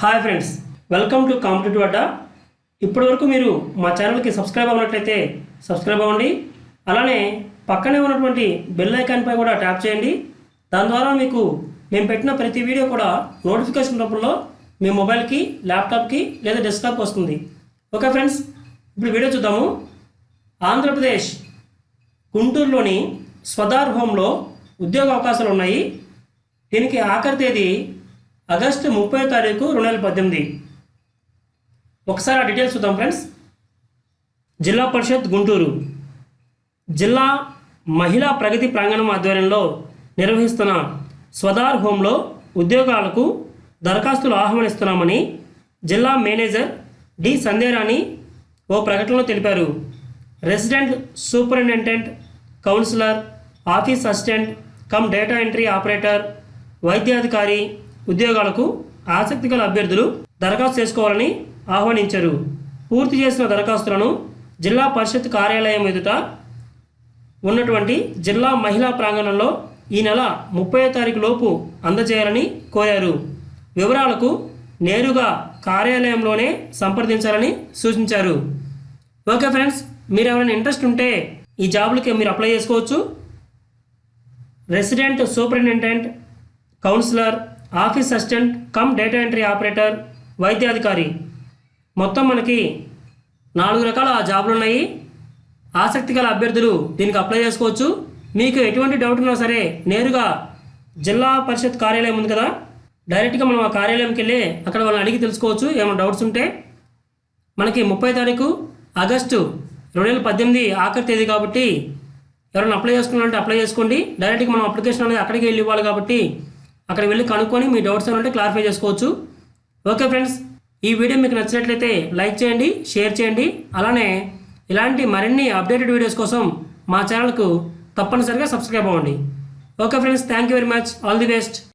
Hi friends welcome to competitive Adda ఇప్పటి వరకు మీరు మా ఛానల్కి సబ్స్క్రైబ్ అవ్వనట్లయితే సబ్స్క్రైబ్ అవ్వండి. అలానే పక్కనే ఉన్నటువంటి బెల్ ఐకాన్పై కూడా ట్యాప్ చేయండి. దాని ద్వారా మీకు మేము పెట్టిన ప్రతి వీడియో కూడా నోటిఫికేషన్ రూపంలో మీ మొబైల్కి ల్యాప్టాప్కి లేదా డెస్క్టాప్కి వస్తుంది. ఓకే ఫ్రెండ్స్ ఇప్పుడు వీడియో చూద్దాము. ఆంధ్రప్రదేశ్ గుంటూరులోని స్వదార్ హోంలో ఉద్యోగ అవకాశాలు ఉన్నాయి. దీనికి ఆఖరి తేదీ ఆగస్టు ముప్పై తారీఖు రెండు వేల పద్దెనిమిది. ఒకసారి ఆ డీటెయిల్స్ చూద్దాం ఫ్రెండ్స్ జిల్లా పరిషత్ గుంటూరు. జిల్లా మహిళా ప్రగతి ప్రాంగణం ఆధ్వర్యంలో నిర్వహిస్తున్న స్వదార్ హోంలో ఉద్యోగాలకు దరఖాస్తులు ఆహ్వానిస్తున్నామని జిల్లా మేనేజర్ డి సంధ్యారాణి ఓ ప్రకటనలో తెలిపారు. Resident superintendent counsellor office assistant cum data entry operator వైద్యాధికారి ఉద్యోగాలకు ఆసక్తి గల అభ్యర్థులు దరఖాస్తు చేసుకోవాలని ఆహ్వానించారు. పూర్తి చేసిన దరఖాస్తులను జిల్లా పరిషత్ కార్యాలయం ఎదుట ఉన్నటువంటి జిల్లా మహిళా ప్రాంగణంలో ఈ నెల ముప్పై తారీఖు లోపు అందజేయాలని కోరారు. వివరాలకు నేరుగా కార్యాలయంలోనే సంప్రదించాలని సూచించారు. ఓకే ఫ్రెండ్స్ మీరు ఎవరైనా ఇంట్రెస్ట్ ఉంటే ఈ జాబులకి మీరు అప్లై చేసుకోవచ్చు. Resident superintendent counsellor office assistant cum data entry operator వైద్యాధికారి. మొత్తం మనకి నాలుగు రకాల జాబులు ఉన్నాయి ఆసక్తి గల అభ్యర్థులు దీనికి అప్లై చేసుకోవచ్చు. మీకు ఎటువంటి డౌట్ ఉన్నా సరే నేరుగా జిల్లా పరిషత్ కార్యాలయం ఉంది కదా? డైరెక్ట్గా మనం ఆ కార్యాలయంకి వెళ్ళి అక్కడ వాళ్ళని అడిగి తెలుసుకోవచ్చు. ఏమైనా డౌట్స్ ఉంటే మనకి ముప్పై తారీఖు ఆగస్టు రెండు వేల పద్దెనిమిది ఆఖరి తేదీ కాబట్టి ఎవరైనా అప్లై చేసుకున్నారంటే అప్లై చేసుకోండి. డైరెక్ట్గా మనం అప్లికేషన్ అనేది అక్కడికి వెళ్ళి ఇవ్వాలి కాబట్టి అక్కడ వెళ్ళి కనుక్కొని మీ డౌట్స్ ఏమంటే క్లారిఫై చేసుకోవచ్చు. ఓకే ఫ్రెండ్స్ ఈ వీడియో మీకు నచ్చినట్లయితే లైక్ చేయండి షేర్ చేయండి. అలానే ఇలాంటి మరిన్ని అప్డేటెడ్ వీడియోస్ కోసం మా ఛానల్కు తప్పనిసరిగా సబ్స్క్రైబ్ అవ్వండి. Okay friends thank you very much all the best